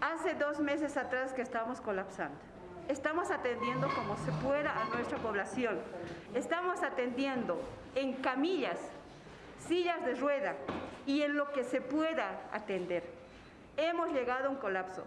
Hace dos meses atrás que estamos colapsando. Estamos atendiendo como se pueda a nuestra población. Estamos atendiendo en camillas, sillas de rueda y en lo que se pueda atender. Hemos llegado a un colapso.